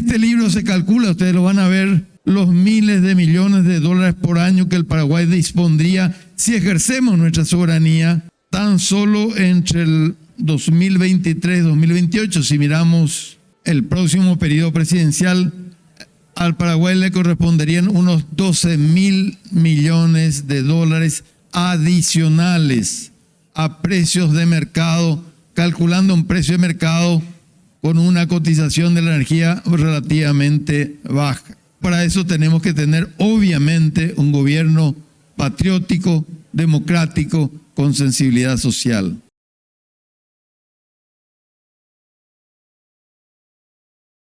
este libro se calcula, ustedes lo van a ver, los miles de millones de dólares por año que el Paraguay dispondría si ejercemos nuestra soberanía tan solo entre el 2023-2028. Si miramos el próximo periodo presidencial, al Paraguay le corresponderían unos 12 mil millones de dólares adicionales a precios de mercado, calculando un precio de mercado con una cotización de la energía relativamente baja. Para eso tenemos que tener obviamente un gobierno patriótico, democrático, con sensibilidad social.